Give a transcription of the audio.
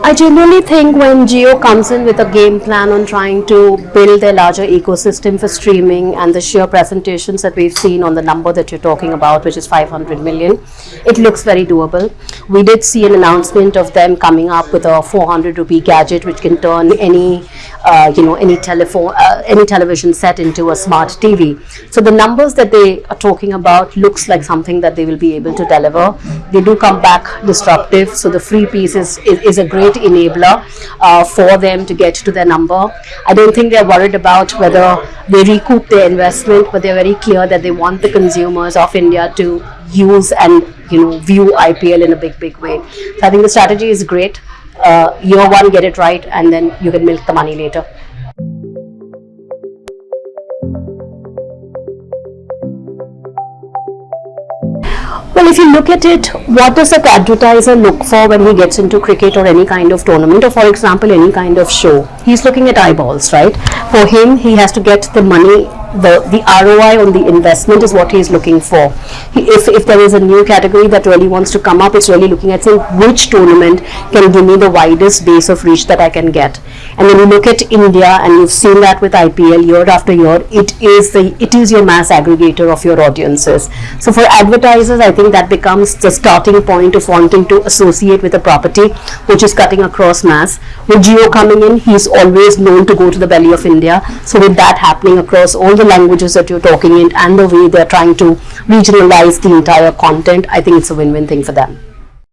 I generally think when Jio comes in with a game plan on trying to build their larger ecosystem for streaming and the sheer presentations that we've seen on the number that you're talking about, which is 500 million, it looks very doable. We did see an announcement of them coming up with a 400 rupee gadget which can turn any, uh, you know, any telephone, uh, any television set into a smart TV. So the numbers that they are talking about looks like something that they will be able to deliver. They do come back disruptive, so the free piece is, is, is a great enabler uh, for them to get to their number. I don't think they're worried about whether they recoup their investment, but they're very clear that they want the consumers of India to use and you know view IPL in a big big way. So I think the strategy is great. Uh, year one, get it right, and then you can milk the money later. Well, if you look at it, what does an advertiser look for when he gets into cricket or any kind of tournament or for example any kind of show? He's looking at eyeballs, right? For him, he has to get the money the, the ROI on the investment is what he is looking for. He, if, if there is a new category that really wants to come up, it's really looking at saying which tournament can give me the widest base of reach that I can get. And when you look at India, and you've seen that with IPL year after year, it is the it is your mass aggregator of your audiences. So for advertisers, I think that becomes the starting point of wanting to associate with a property which is cutting across mass. With Jio coming in, he's always known to go to the belly of India. So with that happening across all the the languages that you're talking in and the way they're trying to regionalize the entire content, I think it's a win-win thing for them.